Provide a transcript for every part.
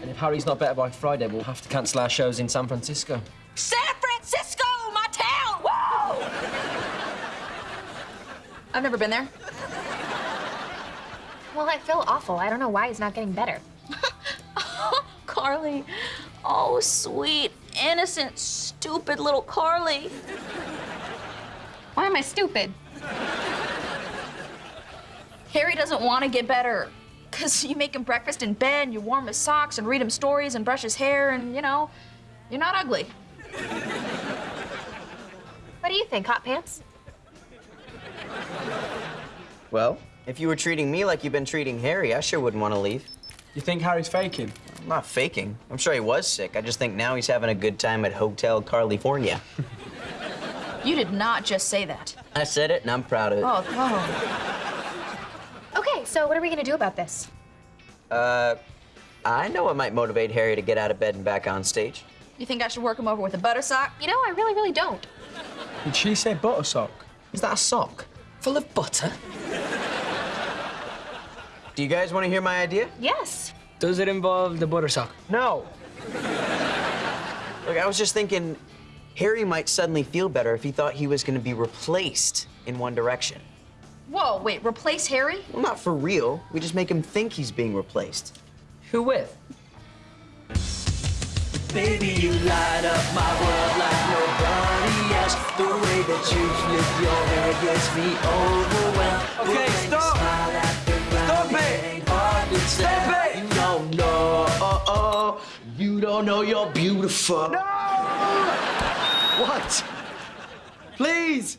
And if Harry's not better by Friday, we'll have to cancel our shows in San Francisco. San Francisco, my town! Whoa! I've never been there. Well, I feel awful. I don't know why he's not getting better. Carly. Oh, sweet, innocent, stupid little Carly. Why am I stupid? Harry doesn't want to get better. Because you make him breakfast in bed, and you warm his socks, and read him stories, and brush his hair, and, you know, you're not ugly. What do you think, Hot Pants? Well, if you were treating me like you've been treating Harry, I sure wouldn't want to leave. You think Harry's faking? I'm not faking. I'm sure he was sick. I just think now he's having a good time at Hotel California. You did not just say that. I said it, and I'm proud of it. Oh, oh. Okay, so what are we gonna do about this? Uh, I know what might motivate Harry to get out of bed and back on stage. You think I should work him over with a butter sock? You know, I really, really don't. Did she say butter sock? Is that a sock? Full of butter? Do you guys want to hear my idea? Yes. Does it involve the butter sock? No. Look, I was just thinking Harry might suddenly feel better if he thought he was going to be replaced in One Direction. Whoa, wait, replace Harry? Well, not for real. We just make him think he's being replaced. Who with? Baby, you light up my world like nobody else. The way that you flip your hair gets me overwhelmed. Okay, The stop. smile at the Stop it. ain't hard. Stop it. You don't know, oh, oh, you don't know you're beautiful. What? Please,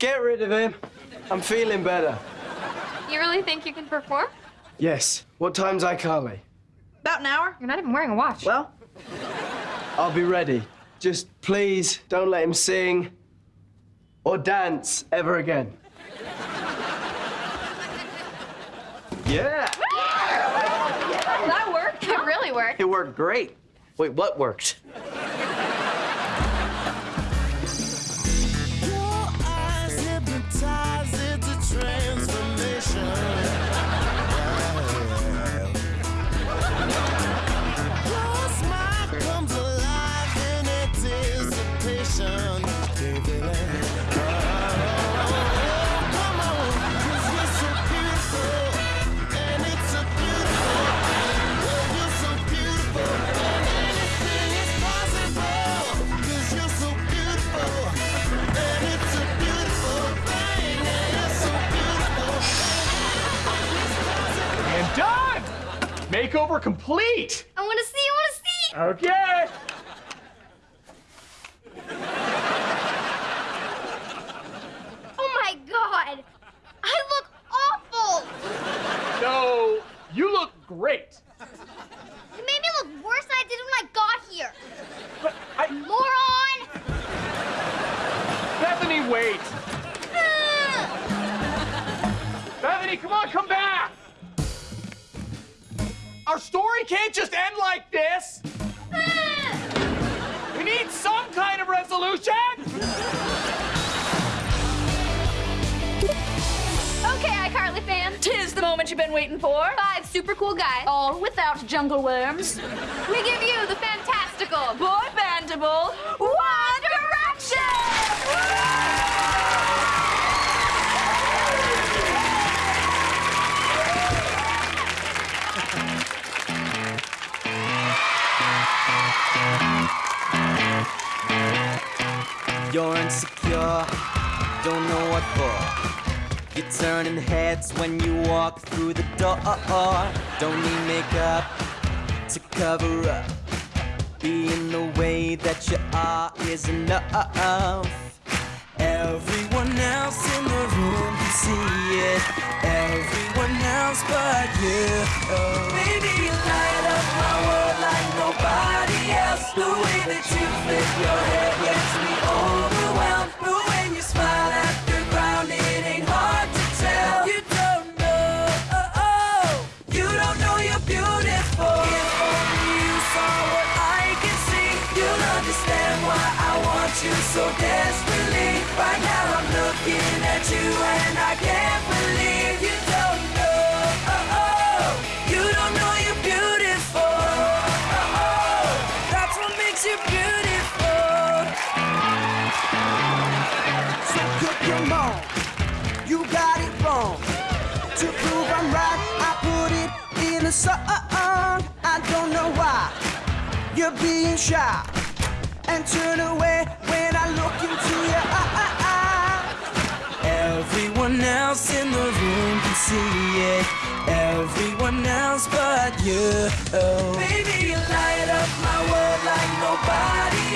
get rid of him. I'm feeling better. You really think you can perform? Yes. What time's iCarly? About an hour? You're not even wearing a watch. Well, I'll be ready. Just please don't let him sing or dance ever again. Yeah. that worked. It really worked. It worked great. Wait, what worked? Makeover complete! I want to see. I want to see. Okay. Oh my god! I look awful. No, you look great. You made me look worse than I did when I got here. But I... Moron! Bethany, wait. Bethany, come on, come back. Our story can't just end like this. We need some kind of resolution. Okay, iCarly fan. tis the moment you've been waiting for. Five super cool guys. All without jungle worms. We give you the fantastical. You're insecure, don't know what for. You're turning heads when you walk through the door. Don't need makeup to cover up. Being the way that you are is enough. Everyone else in the room can see it. Everyone else but you. Oh. Baby, you light up my world like nobody else. The way that you flip your hair so desperately. Right now I'm looking at you and I can't believe you don't know. Oh, oh, You don't know you're beautiful. Oh, oh, That's what makes you beautiful. So cook your mom, you got it wrong. To prove I'm right, I put it in a song I don't know why, you're being shy and turn away when I look into your eyes. Everyone else in the room can see it. Everyone else but you. Oh. Baby, you light up my world like nobody